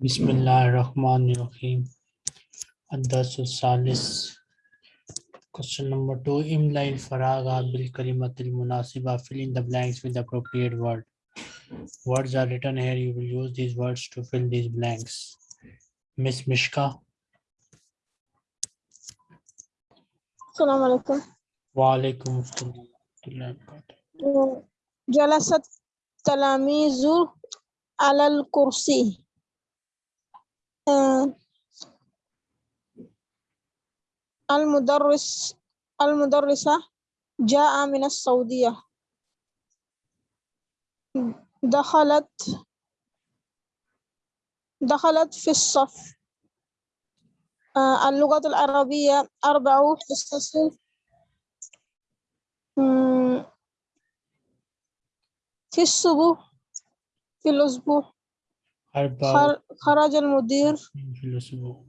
Bismillah Rahman Ad-Darsu Salis. Question number two. In line, bil kalimatil munasiba. Fill in the blanks with the appropriate word. Words are written here. You will use these words to fill these blanks. Miss Mishka. Assalamu alaikum. Wa alaikum assalam. Jalasat alal kursi. المدرس المدرسة جاء من السعودية. دخلت دخلت في الصف. آه، اللغة العربية أربع حصص. في الصبح في الأسبوع. أربعة خر- خرج المدير في الأسبوع.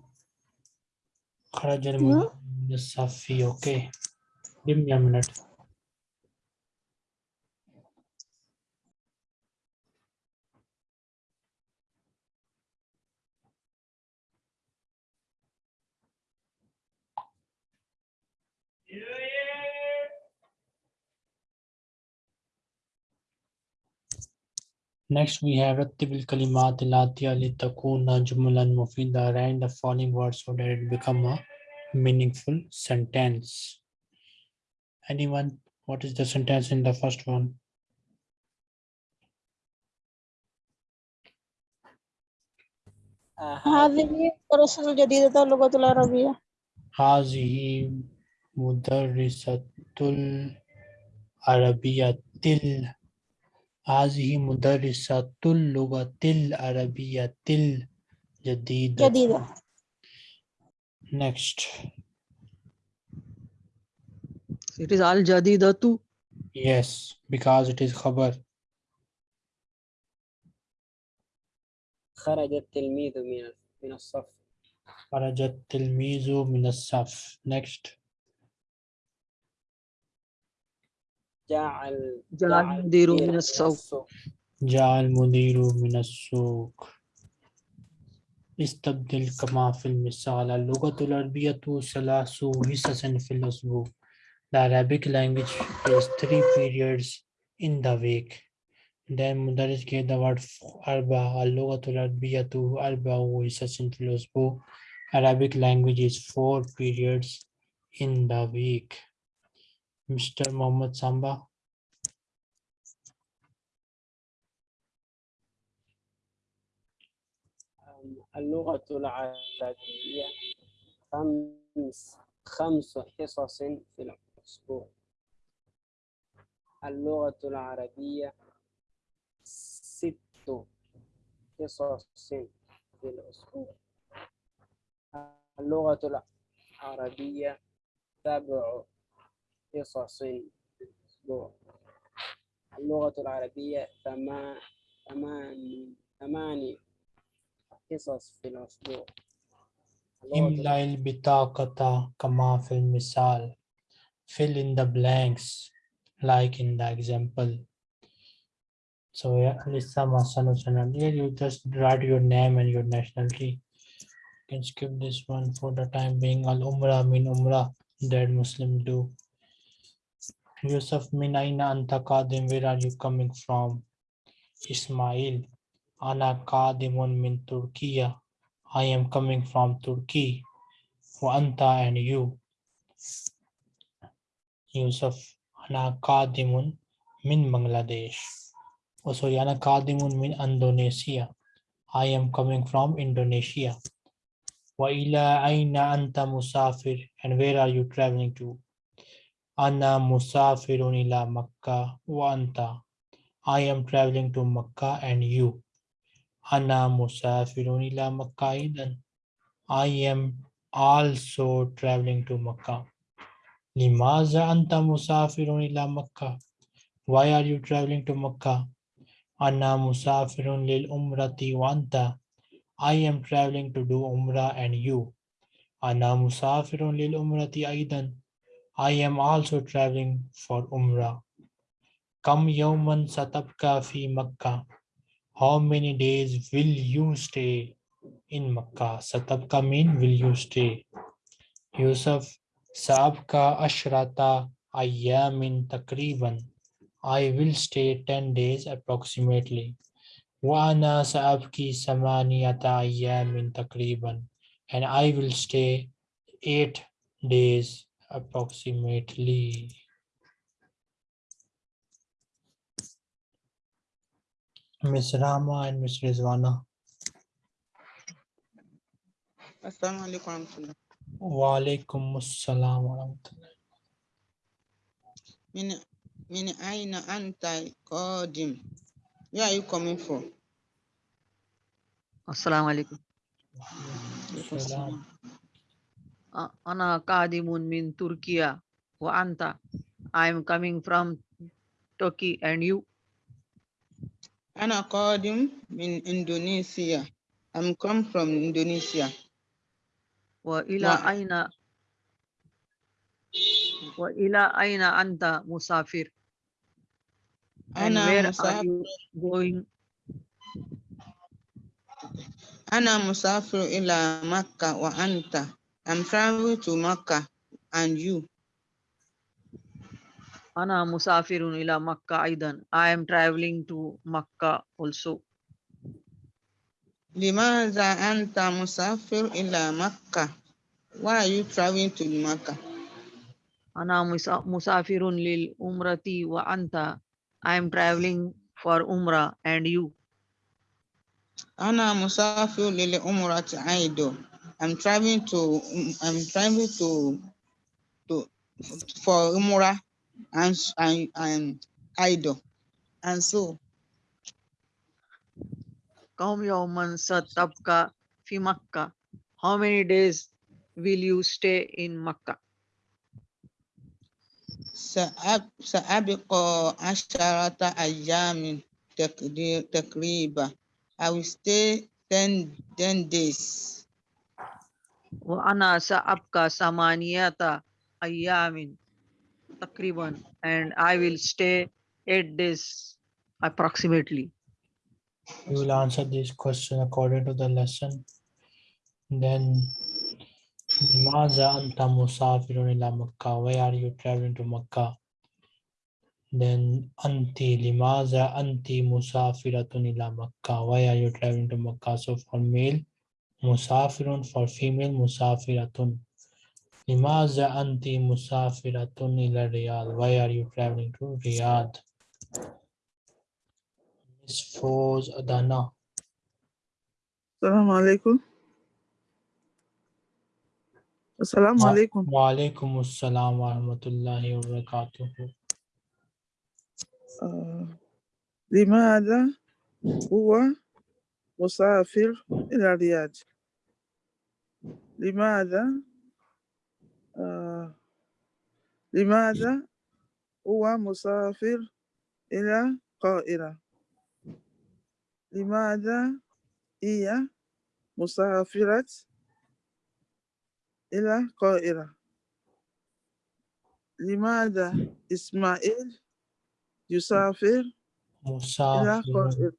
خرج المدير من الصف. Okay. Give me a minute. Next, we have رتب الكلمات الآتية لتكون جملا مفيدة. Write the following words so that it become a meaningful sentence. Anyone? What is the sentence in the first one? هذه الدراسة الجديدة اللغة العربية هذه مدرسة العربية تل هذه مدرسة اللغة العربية الجديدة. جديدة Next. It is al jadidatu. Yes, because it is khabar. خرج التلميذ من من الصف خرج التلميذ من الصف. Next. جاء ال- جاء جاء المدير المدير من السوق. جاء المدير من السوق. استبدل كما في المثال اللغة العربية ثلاث حصص في الأسبوع. The Arabic language is three periods in the week. Then مدرس gave the word أربعة اللغة العربية أربع حصص في الأسبوع. Arabic language is four periods in the week. Mr. Mohammed Samba. اللغة العربية خمس خمس حصص في الأسبوع اللغة العربية ست حصص في الأسبوع اللغة العربية سبع حصص في الأسبوع اللغة العربية ثما- ثماني ثماني حصص في الأسبوع اللغة املأ البطاقة كما في المثال. Fill in the blanks like in the example. So yeah, Lisa Masano channel. Here you just write your name and your nationality. You can skip this one for the time being. Al Umrah min Umrah that Muslim do. Yusuf min Aina Anta where are you coming from? Ismail. Ana Qadimun min Turkiya. I am coming from Turkey. Wa Anta and you. Yusuf. Ana Qadimun min Bangladesh. Oh, sorry, Ana Qadimun min Indonesia. I am coming from Indonesia. Wa ila aina anta musafir. And where are you traveling to? Ana musafirun ila Makkah wa anta. I am traveling to Makkah and you. Ana musafirun ila Makkah aidan. I am also traveling to Makkah. Limaza anta musafirun ila Makkah. Why are you traveling to Makkah? Ana musafirun lil umrati wa anta. I am traveling to do umrah and you. Ana musafirun lil umrati aidan. I am also traveling for Umrah. Kam Yawman Satabka fi Makkah. How many days will you stay in Makkah? Satabka mean will you stay? Yusuf Saabka Ashrata Ayyamin Takriban. I will stay 10 days approximately. Wana Saabki Samaniyata Ayyamin Takriban. And I will stay 8 days approximately. Miss Rama and Miss Rizwana. Assalamu alaikum. Wa alaikum assalam wa rahmatullah. Min min aina anta qadim. Where are you coming from? Assalamu alaikum. Salam. Ana qadimun min Turkiya wa anta. I am coming from Turkey and you. Ana qadim min Indonesia. I'm come from Indonesia. Wa ila Wa- aina wa ila aina anta musafir. And Ana where are musafir, you going? ana musafir ila Makkah wa anta. I'm traveling to Makkah and you. Ana musafirun ila Makkah aidan. I am traveling to Makkah also. Limaza anta musafir ila Makkah? Why are you traveling to Makkah? Ana musa- musafirun lil umrati wa anta. I am traveling for umrah and you. Ana musafir lil umrati aido. I'm traveling to I'm traveling to to for umrah and s- and and aido. And so Kam yawman satabka fi Makkah. How many days will you stay in Makkah? سأب سأبقى عشرة أيام تقدير تقريبا. I will stay 10, 10 days. Wa ana sa'abka samaniyata ayyamin takriban and I will stay eight days approximately. You will answer this question according to the lesson. Then, Maza anta musafirun ila Makkah. Why are you traveling to Makkah? Then, anti limaza anti musafiratun ila Makkah. Why are you traveling to Makkah? So, for male, musafirun. For female, musafiratun. Limaza anti musafiratun ila Riyadh. Why are you traveling to Riyadh? Miss Foz Adana. Assalamu alaikum. Assalamu Wa- alaikum. Wa alaikum assalam wa rahmatullahi wa barakatuh. آه، لماذا هو مسافر إلى الرياض؟ لماذا آه، لماذا هو مسافر إلى القاهرة؟ لماذا هي مسافرة إلى القاهرة؟ لماذا إسماعيل يسافر إلى Musafir. القاهرة؟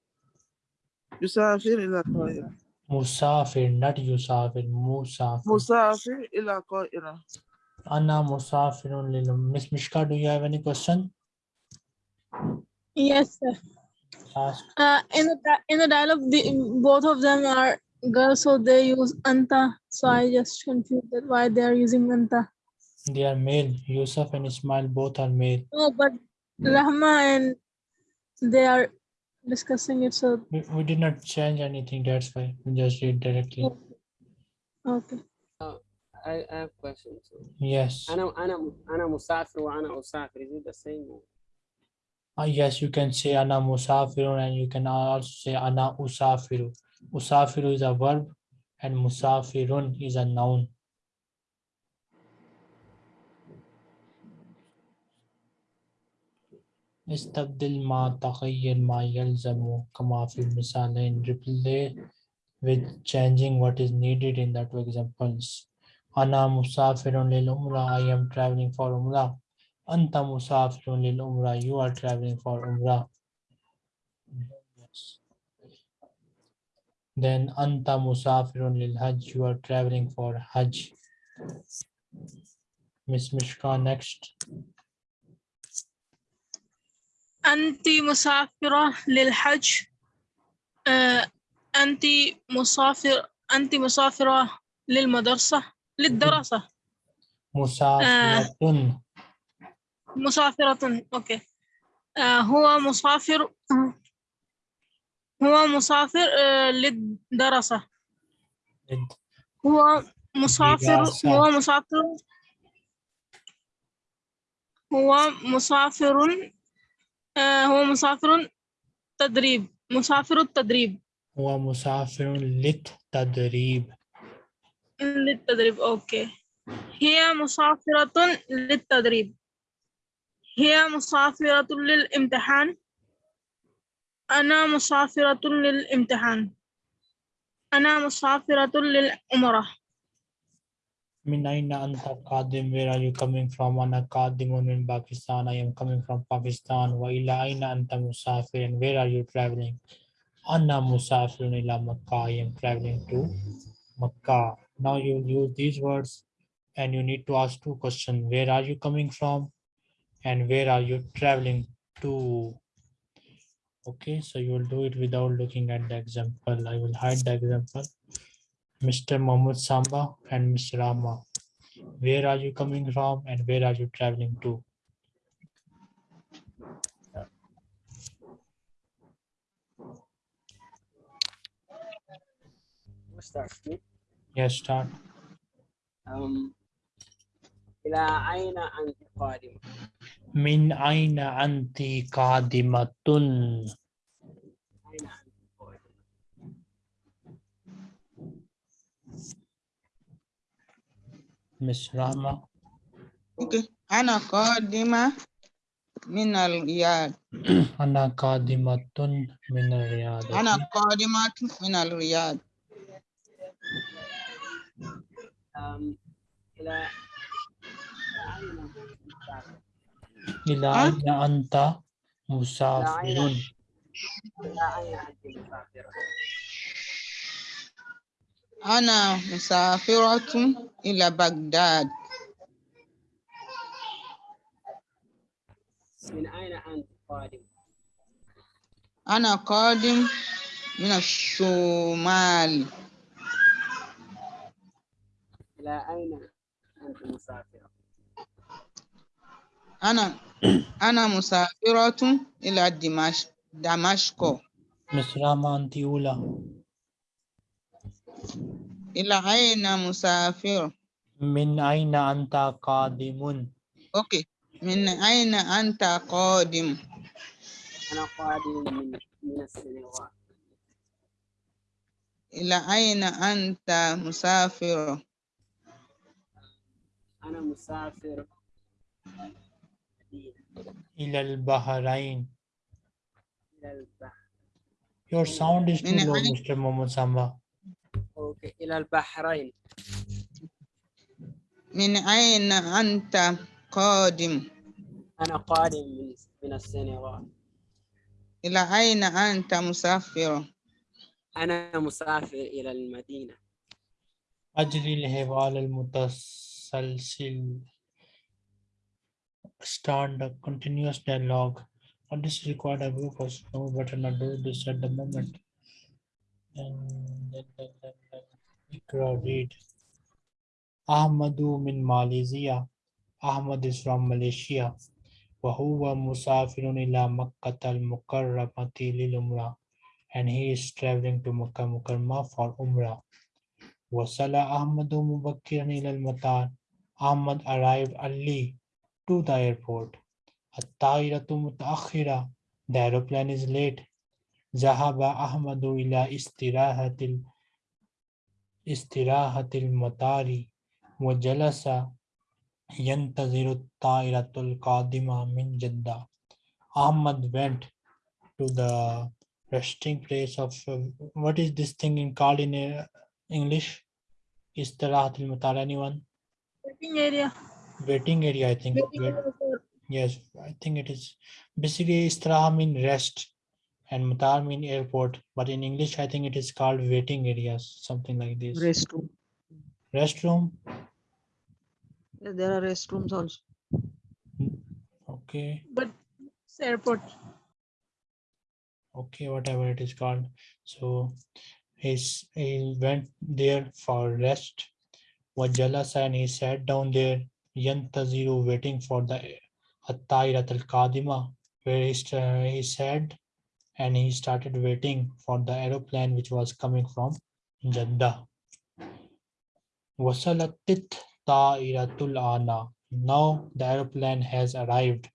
يسافر إلى القاهرة Musafir, not Yusafir. Musafir. مسافر إلى القاهرة Anna Musafirun lil. Miss Mishka, do you have any question? Yes, sir. Ask. Uh, in the di- in the dialogue, the, both of them are girls, so they use anta. So I just confused that why they are using anta. They are male. Yusuf and Ismail both are male. No, but Rahma and they are discussing it. So We, we did not change anything. That's why we just read directly. okay. I, I have questions. Yes. أنا أنا أنا مسافر وأنا أسافر. Is it the same? or- Uh, yes, you can say Ana Musafirun and you can also say Ana Usafiru. Usafiru is a verb and Musafirun is a noun. استبدل ما تغير ما يلزم كما في المثالين replace with changing what is needed in the two examples أنا مسافر للعمرة I am traveling for عمرة أنت مسافر للعمرة you are traveling for عمرة Yes. then anta musafirun lil hajj you are traveling for hajj miss mishka next أنت مسافرة للحج؟ آه، أنت مسافر أنت مسافرة للمدرسة؟ للدراسة؟ musafiratun مسافرة. أوكي. آه، هو مسافر هو مسافر آه، للدراسة. هو مسافر. هو مسافر هو مسافر آه، هو مسافر تدريب. مسافر التدريب. هو مسافر للتدريب. للتدريب أوكي. هي مسافرة للتدريب. هي مسافرة للامتحان. أنا مسافرة للامتحان. أنا مسافرة للعمرة Min aina anta qadim? Where are you coming from? Ana qadimun in Pakistan. I am coming from Pakistan. Wa ila aina anta musafir? And where are you traveling? Anna musafirun ila Makkah. I am traveling to Makkah. Now you use these words and you need to ask two questions. Where are you coming from? And where are you traveling to? Okay, so you will do it without looking at the example. I will hide the example. Mr. Mohammed Samba and Mr. Rama. Where are you coming from and where are you traveling to? start me. Yes, start. Um, إلى أين أنت قادمة؟ من أين أنت قادمة؟ Miss Rahma. Okay. Ana qadima minal riyad. Ana qadimatun minal riyad. Ana qadimatun minal riyad. Um, ila ila aina anta musafirun. Ila aina anta musafirun. أنا مسافرة إلى بغداد من أين أنت قادم؟ أنا قادم من الشمال إلى أين أنت مسافرة؟ أنا أنا مسافرة إلى دمشق دمشق أنت أولى. إلى أين مسافر؟ من أين أنت قادم؟ أوكي من أين أنت قادم؟ أنا قادم من من السنغال إلى أين أنت مسافر؟ أنا مسافر إلى البحرين. إلى البحر Your sound is too low, Mr. Mohammed Samba. أوكي إلى البحرين. من أين أنت قادم؟ أنا قادم من من السنغال. إلى أين أنت مسافر؟ أنا مسافر إلى المدينة. أجري الهبال المتسلسل. Stand a continuous dialogue. And this required a group of snow but not do this at the moment. And then, then, then. Ikra read. Ahmadu min Malaysia. Ahmad is from Malaysia. Wahuwa musafirun ila Makkah al-Mukarramati lil Umrah. And he is traveling to Makkah for Umrah. Wasala Ahmadu mubakkiran ila al-Matar. Ahmad arrived early to the airport. At-Tahiratu mutaakhira. The airplane is late. Zahaba Ahmadu ila istirahatil इसराहतमतारी व जलसा यंतज़रतुल्कादिमा मिन Jeddah Ahmad went to the resting place of uh, what is this thing in called in uh, English? Istirahat al mutar anyone? Waiting area. Waiting area, I think. Waiting Wait. Yes, I think it is basically istirahat mean rest. And Matar mean airport, but in English, I think it is called waiting areas, something like this. restroom. Restroom, Yeah, there are restrooms also. okay, But it's airport. okay, whatever it is called. So he's, he went there for rest. Wajalasa and he sat down there, yantaziru, waiting for the Attairat al-Kadima, where he, sta- he sat and he started waiting for the aeroplane which was coming from Jeddah. Ta'iratul. Now the aeroplane has arrived.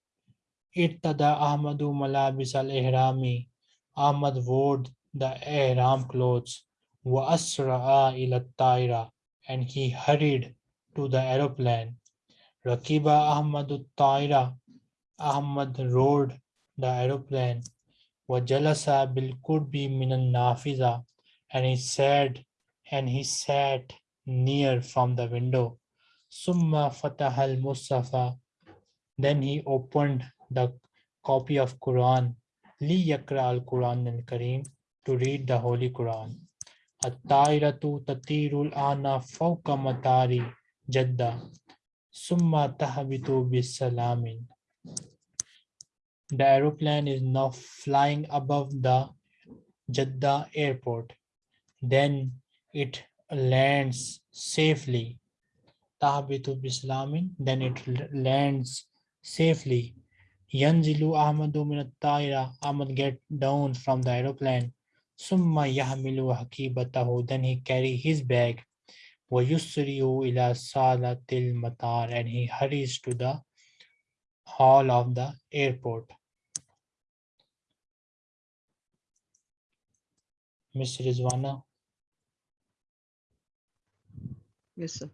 Irtada Ahmadu malabis al-ihrami. Ahmad wore the ihram clothes. Wa asra'a ila ta'ira. And he hurried to the aeroplane. Rakiba Ahmadu ta'ira. Ahmad rode the aeroplane. Bil kurbi minan nafiza. And he sat and he sat near from the window. Summa fatahal Mustafa. Then he opened the copy of Quran. Li yakra al Quran al Kareem to read the Holy Quran. At-tairatu tatirul ana fawqa matari jadda. Summa tahbitu bisalamin. The aeroplane is now flying above the Jeddah airport. Then it lands safely. Tahbitu bislamin. Then it lands safely. Yanzilu Ahmadu min at-taira. Ahmad get down from the aeroplane. Summa yahmilu hakibatahu. Then he carry his bag. Yusriyu ila salatil matar. And he hurries to the hall of the airport. Miss Rizwana. Yes, sir.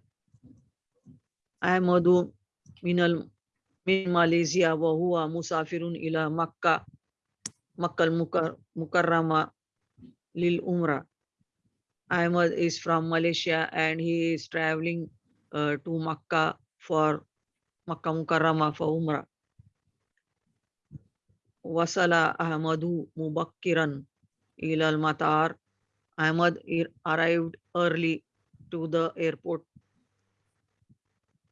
I am Ahmadu minal min Malaysia wa huwa musafirun ila Makkah Makkah al Mukarrama lil Umrah. Ahmad is from Malaysia and he is traveling uh, to Makkah for Makkah Mukarrama for Umrah. Wasala Ahmadu Mubakkiran ila al-Matar. Ahmad arrived early to the airport.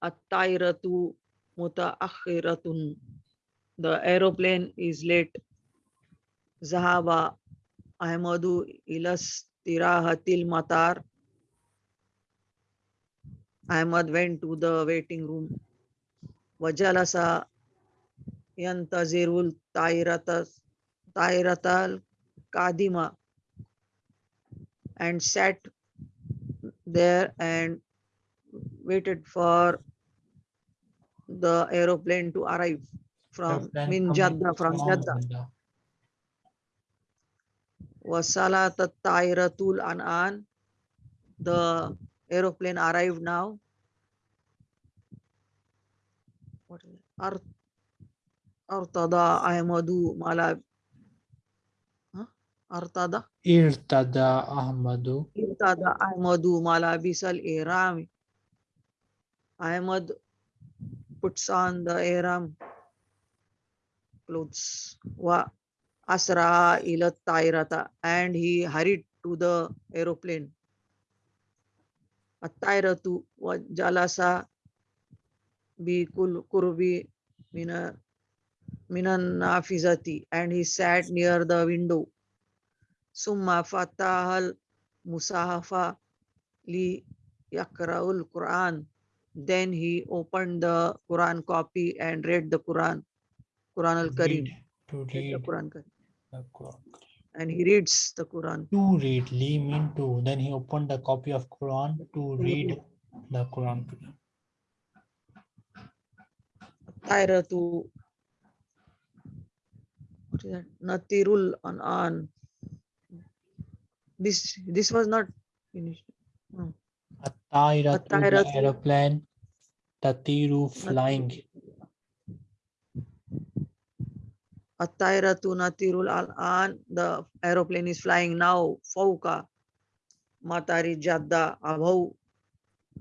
At-tairatu mutaakhiratun. The aeroplane is late. Zahaba Ahmadu ilas tirahatil matar. Ahmad went to the waiting room. Wajalasa yantazirul tairatas tairatal kadima and sat there and waited for the aeroplane to arrive from airplane min coming from. Jeddah. Wasalat Tairatul An'an. The aeroplane arrived now. What is it? Ar Artada Ahmadu Mala. Artada? Irtada Ahmadu. Irtada Ahmadu Malabis al Iram. Ahmad puts on the Iram clothes. Wa Asra ila Tairata and he hurried to the aeroplane. At-Tairatu wa Jalasa bi kul kurbi mina minan nafizati and he sat near the window. Summa fatahal musahafa li yakraul Quran. Then he opened the Quran copy and read the Quran, Quran al Karim. Read, to Read Quran. And he reads the Quran. To read, Li mean to. Then he opened the copy of Quran to read the Quran. Tairatu. What is that? Natirul An'an. This this was not finished. The At-tairatu. aeroplane. Tatiru, flying. At-Tairatu Natirul An'an. The aeroplane is flying now. Fauka. Matari Jadda above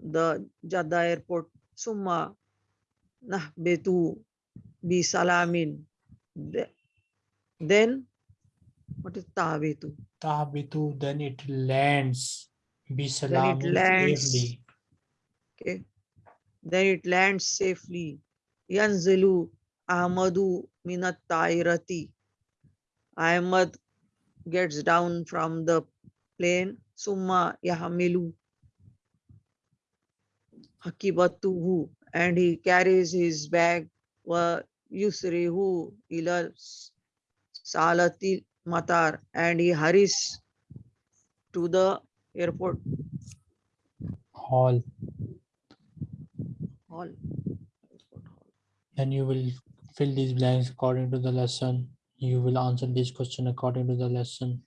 the Jadda airport. Summa Nahbetu bi Salamin. Then What is tabitu? Tahbitu, then it lands. Bisalam Then it lands. safely. Okay. Then it lands safely. Yanzilu Ahmadu minat tairati. Ahmad gets down from the plane. Summa yahmilu hakibatuhu and he carries his bag wa yusrihu ila salati matar and he hurries to the airport Hall. hall. Then you will fill these blanks according to the lesson. You will answer this question according to the lesson.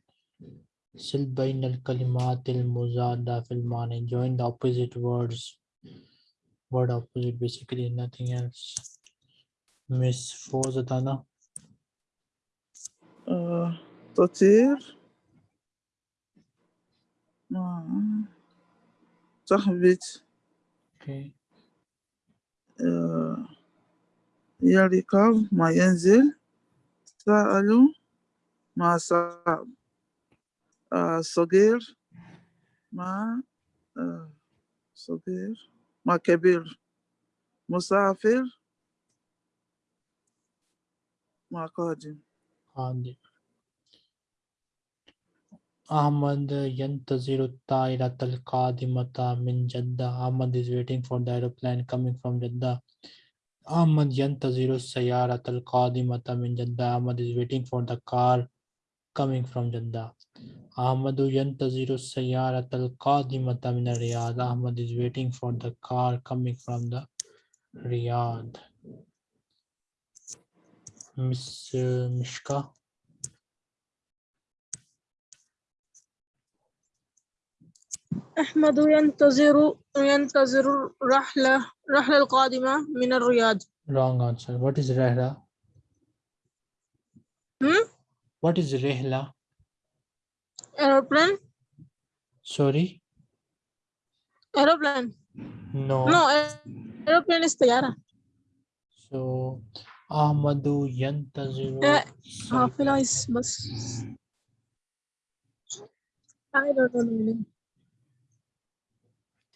Sil bain al kalimat al muzada fil mani. Join the opposite words. Word opposite basically nothing else. Miss Fozatana. آه، uh, تطير تهبط يركب ما ينزل. سأل ما صعب آه، صغير. ما آه، صغير. ما كبير. مسافر. ما قادم. قادم. Ahmad yantaziru ta'irat al-qadimata min Jeddah. Ahmad is waiting for the aeroplane coming from Jeddah. Ahmad yantaziru min Jeddah. Ahmad is waiting for the car coming from Jeddah. Ahmadu yantaziru min Riyadh. Ahmad is waiting for the car coming from the Riyadh. Miss uh, Mishka. أحمد ينتظر ينتظر الرحلة الرحلة القادمة من الرياض Wrong answer. What is Rehla? hmm? What is Rehla? aeroplane Sorry? aeroplane No. no aer- aeroplane is طيارة So Ahmadu yantaziru. Uh, is بس I don't know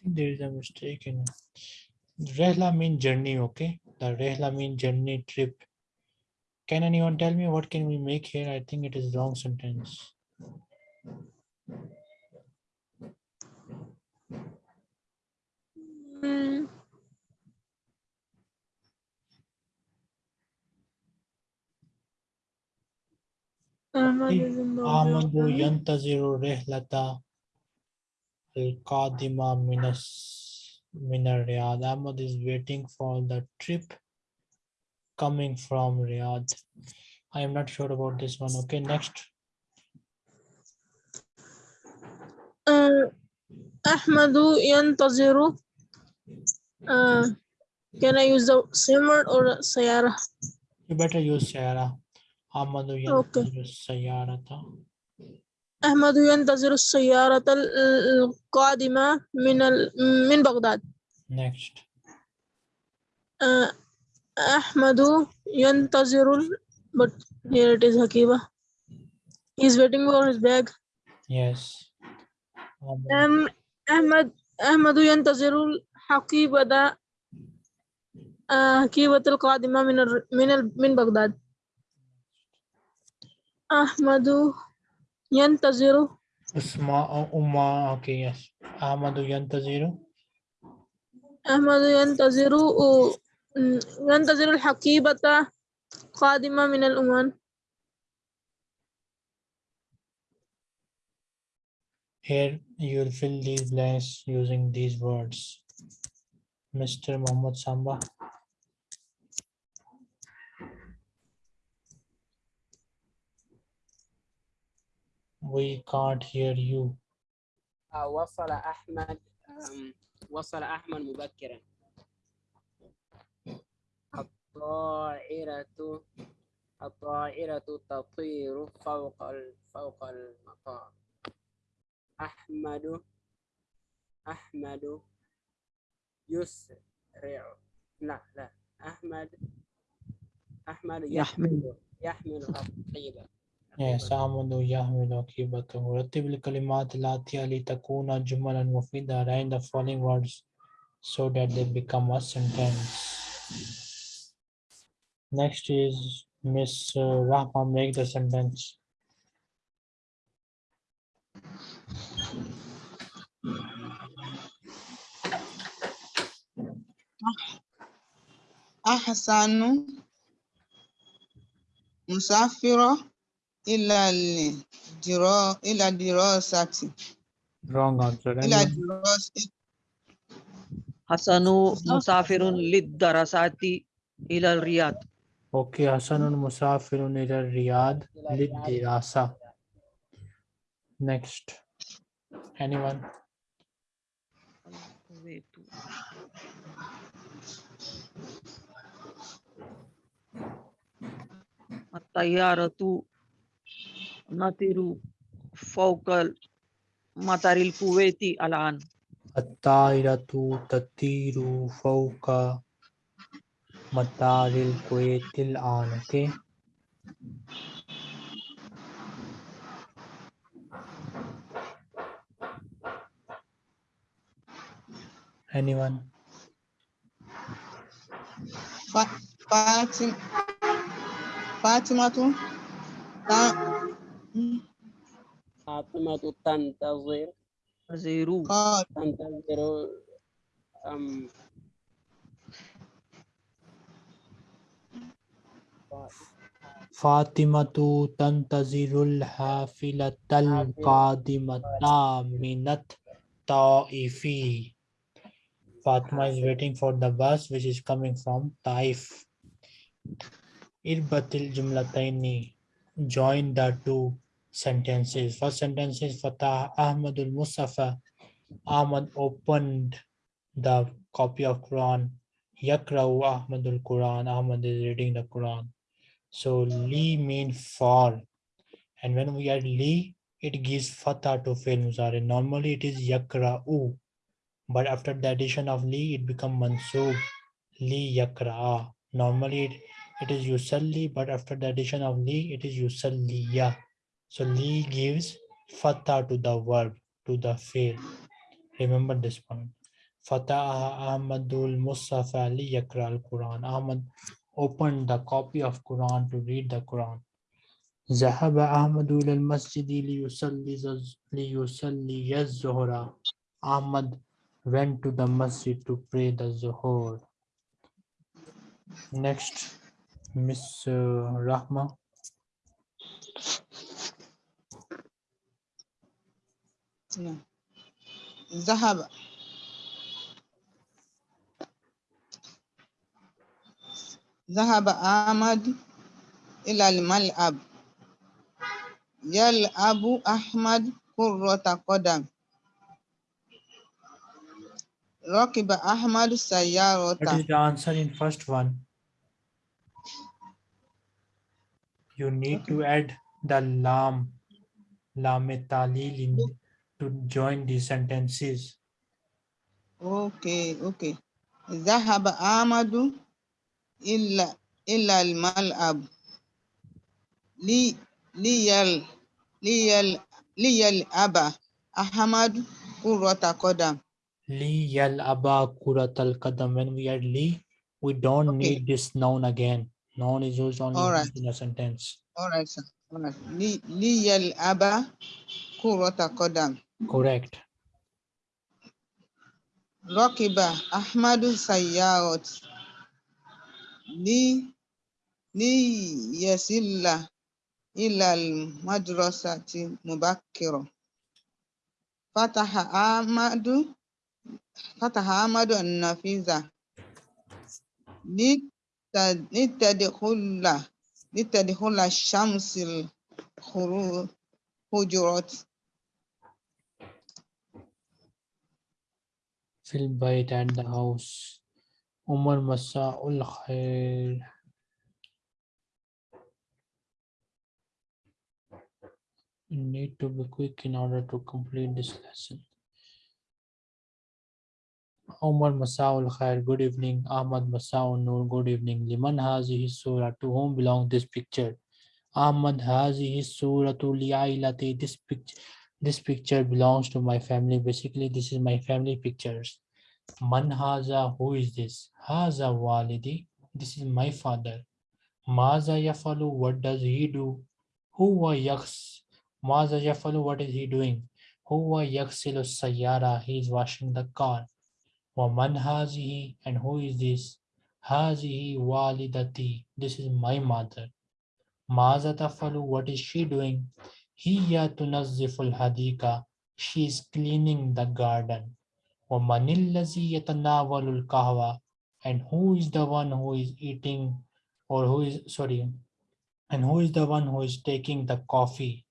think there is a mistake in Rehla mean journey, okay? The Rehla mean journey trip. Can anyone tell me what can we make here? I think it is wrong sentence. Mm. Ahmadu Al-Qadima Minar Riyadh. Ahmad is waiting for the trip coming from Riyadh. I am not sure about this one. Okay, next. Uh, Ahmadu Yantaziru. Uh, can I use the same word or Sayara? You better use Sayara. Ahmadu Yantaziru okay. أحمد ينتظر السيارة ال- القادمة من ال- من بغداد. Next. أحمد ينتظر ال- but here it is Hakiba. He's waiting for his bag. Yes. أم أحمد أحمد ينتظر الحقيبة حقيبة القادمة من الر- من ال- من بغداد. أحمد Yantaziru. Usma, oh, Umma, okay, yes. Ahmadu Yantaziru. Ahmadu Yantaziru, mm, Yantaziru al-Hakibata Qadima min al-Uman. Here you'll fill these blanks using these words. Mr. Muhammad Samba. We can't hear you. آه، وصل أحمد وصل أحمد مبكرا. الطائرة الطائرة تطير فوق فوق المطار. أحمد أحمد يسرع. لا لا. أحمد أحمد يحمل. يحمل يحمل الحقيبة Yes, آمنوا يحمل عقيبته رتب الكلمات الآتية لتكون جملا مفيدة Write the following words so that they become a sentence. Next is Miss uh, Rahma make the sentence. أحسن مسافرة إلى الدرا إلى الدراسة Wrong answer. إلى Anyone? الدراسة حسن مسافر للدراسات إلى الرياض Okay, حسن مسافر إلى الرياض للدراسة. Next. Anyone? الطيارة Natiru, Fawkal, Mataril Kuwaiti Alan. Atairatu Tatiru Fawka Mataril Kuwaitil Alan. Okay. Anyone? Fatima. Fatima. فاطمة تا- فاطمة تنتظر زيرو قال تنتظر أم فاطمة تنتظر الحافلة القادمة من الطائف. Fatima is waiting for the bus which is coming from Taif. Irbatil jumlataini. Join the two sentences. First sentence is Fatah Ahmadul Mustafa. Ahmad opened the copy of Quran. Yakrau Ahmadul Quran. Ahmad is reading the Quran. So li mean for. And when we add li, it gives fatha to mudari. Normally it is yakra'u. But after the addition of li, it becomes mansub. Li yakra'a. Normally it, it is yusalli, but after the addition of li, it is yusalliya. So li gives fatha to the verb, to the fail. Remember this point. Fatah Ahmadul Musaf Ali Yakra al Quran. Ahmad opened the copy of Quran to read the Quran. Zahaba Ahmadul al Masjidi liyusalli zuhra. Ahmad went to the masjid to pray the zuhur. Next, Miss Rahma. نعم. ذهب ذهب أحمد إلى الملعب يلعب أحمد كرة قدم ركب أحمد What سيارة is the answer in first one? You need to add the lam, lam talil in to join the sentences. أوكي أوكي ذهب أحمد إلى إلى الملعب لي ليل ليل ليلعب أحمد كرة قدم Li yal aba kurat al kadam. When we add li, we don't Okay. need this noun again. Noun is used only Alright. once in a sentence. All right, sir. All right. لي ليلعب كرة قدم Correct. ركب أحمد سيارة لي ليصل إلى المدرسة مبكرا فتح أحمد فتح أحمد النافذة لت- لتدخل لتدخل الشمس Fill by it at the house. Umar Masa'ul Khair. We need to be quick in order to complete this lesson. Omar Masaul Khair, good evening. Ahmad Masaul Noor, good evening. Liman Hazihi Surah, to whom belongs this picture? Ahmad Hazihi Surah to Liailati, this picture. This picture belongs to my family. Basically, this is my family pictures. Man haza, who is this? Haza walidi. This is my father. Maza yafalu, what does he do? Huwa yaks. Maza yafalu, what is he doing? Huwa yaksilu sayara, He is washing the car. Wa man hazihi, and who is this? Hazihi walidati. This is my mother. Maza tafalu, what is she doing? Hiya tunazziful hadika. She is cleaning the garden. Wa manillazi yatanawalul kahwa. And who is the one who is eating or who is sorry and who is the one who is taking the coffee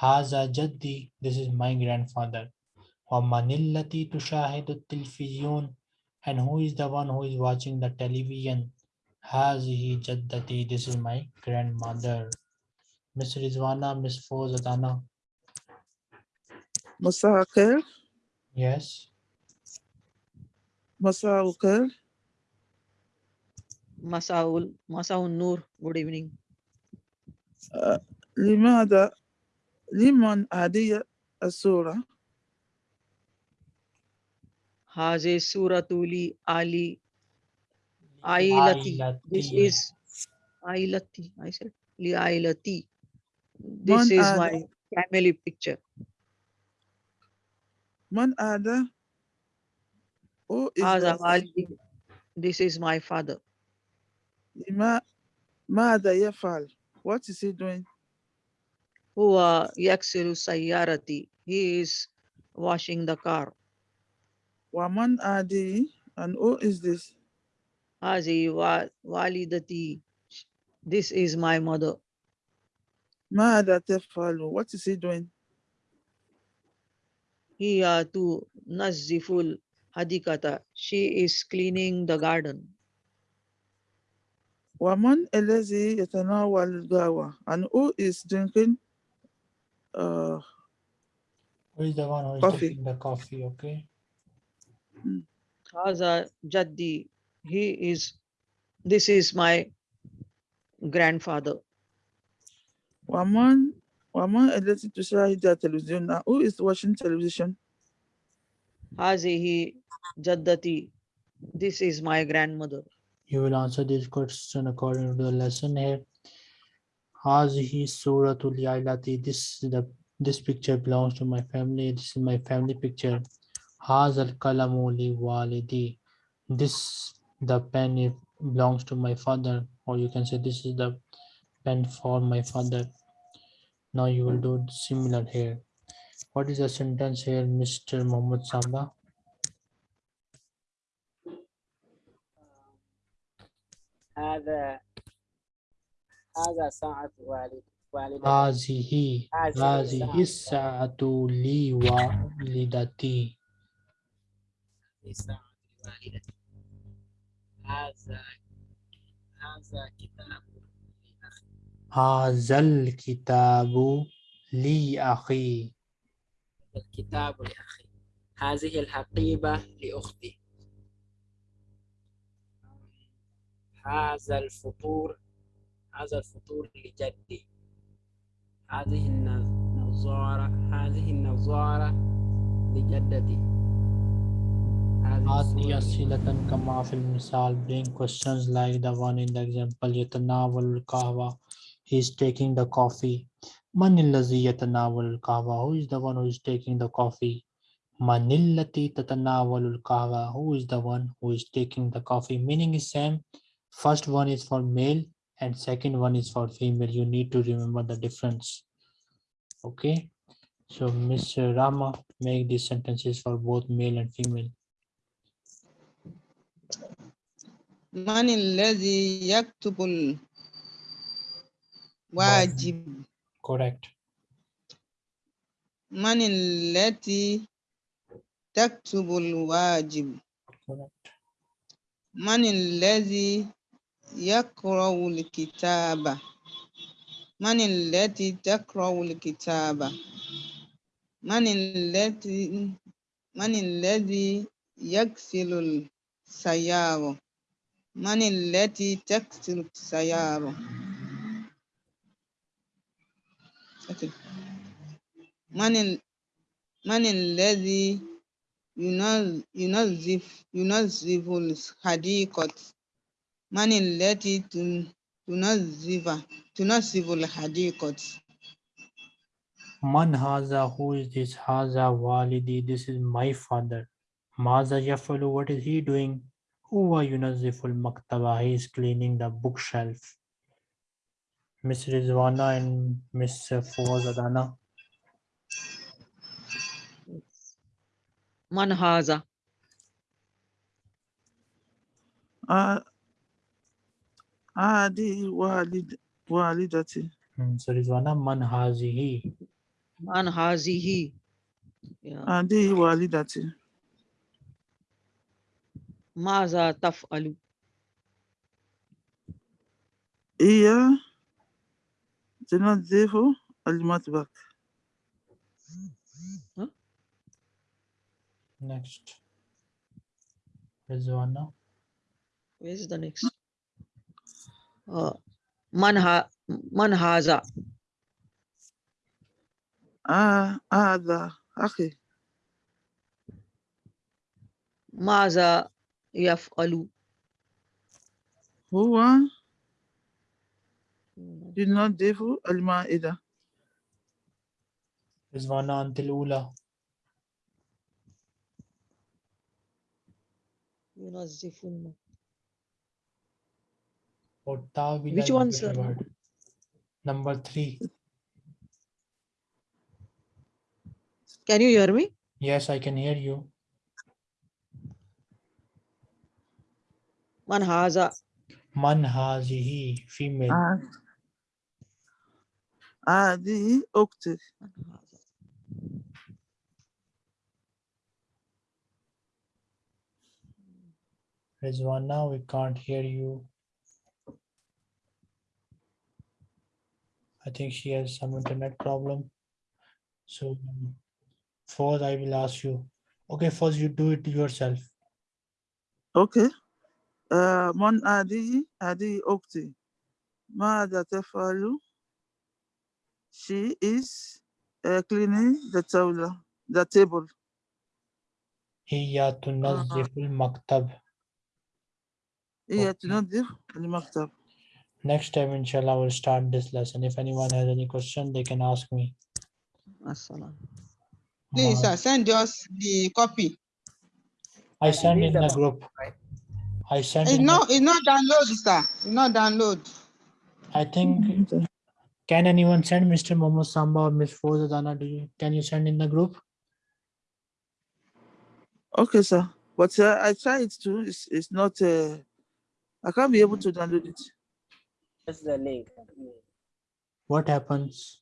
haza jaddi this is my grandfather wa manillati tushahidu television and who is the one who is watching the television hazihi jaddati this is my grandmother miss rizwana miss fozatana مساء الخير yes Masa Ukar. مساء مساء النور. Good evening. uh, لماذا لمن هذه السورة؟ هذه سورة لي علي عائلتي this is عائلتي I said لي عائلتي this is my family picture. من هذا؟ Who is Haza this? Walidi. This is my father. لما ماذا يفعل What is he doing Huwa Yaksiru Sayyarati. He is washing the car. ومن هذه and who is this Hazi wa Walidati. This is my mother. ماذا تفعل What is he doing Hiya tu Naziful Hadikata. She is cleaning the garden. ومن الذي يتناول القهوة and who is drinking uh, who is the one who is Coffee. taking the coffee okay Haza Jaddi. He is, this is my grandfather. ومن ومن التي تشاهد التلفزيون and who is watching television Hazihi Jaddati. This is my grandmother. You will answer this question according to the lesson here. Hazihi Suratul Yailati. This is the this picture belongs to my family. This is my family picture. Hazal kalamu li walidi. This the pen belongs to my father, or you can say this is the pen for my father. Now you will do similar here. What is the sentence here, Mr. Muhammad Sabda? هذا هذا ساعة والد والدتي هذه هذه هذه الساعة. الساعة لي والدتي ساعة والدتي هذا هذا كتاب لأخي هذا الكتاب لي أخي الكتاب لأخي هذه الحقيبة لأختي. هذا الفطور هذا الفطور لجدي. هذه النظارة هذه النظارة لجدتي. هذه أسئلة كما في المثال bring questions like the one in the example. يتناول القهوة. He is taking the coffee. Man allazi yatanawal kahwa? Who is the one who is taking the coffee? Manillati tatanawalul kahwa? Who is the one who is taking the coffee? Meaning is same. First one is for male and second one is for female. You need to remember the difference. Okay. So Miss Rama, make these sentences for both male and female. Man allazi yaktubul wajib. correct من التي تكتب الواجب correct من الذي يقرأ الكتاب من التي تقرأ الكتاب من التي من الذي يغسل السيارة من التي تغسل السيارة Okay. من ال من الذي ينظف ينظف ينظف الحديقة من التي تن- تنظف تنظف الحديقة Man haza, who is this? Haza walidi, this is my father. Maza yafalu, what is he doing? Huwa yunazziful maktaba, he is cleaning the bookshelf. Miss Rizwana and Miss Fawaz Adana. Man haza. Ah, Adi walid walidati. Hmm, So Rizwana, man hazihi. Man hazihi. Yeah. Adi walidati. Maza taf'alu. هي تنظف المطبخ next where's the one now where's the next? Uh, من ها من هذا آه هذا أخي ماذا يفعل هو did not Devu Alma Ida. Rizwana until Ula. Yunazifun. Which one, sir? Number three. Can you hear me? Yes, I can hear you. Manhaza. Manhazihi, female. Uh, هذه أختي Man haza. Rizwana, we can't hear you. I think she has some internet problem. So um, first I will ask you. Okay, first you do it yourself. أوكي آه من هذه هذه أختي ماذا تفعل she is uh, cleaning the table the table هي تنظف المكتب. هي Okay. تنظف المكتب Next time, inshallah, we'll start this lesson. If anyone has any question, they can ask me. Assalam. Please, Ma- sir, send us the copy. I I send read in them the out, group. right? I sent It's in the- not, it's not download, sir. It's not download. I think, can anyone send Mr. Mohammed Samba or Miss Fozadana? Do you, can you send in the group? okay sir but uh, I tried to it's, it's not uh, I can't be able to download it That's the link. What happens?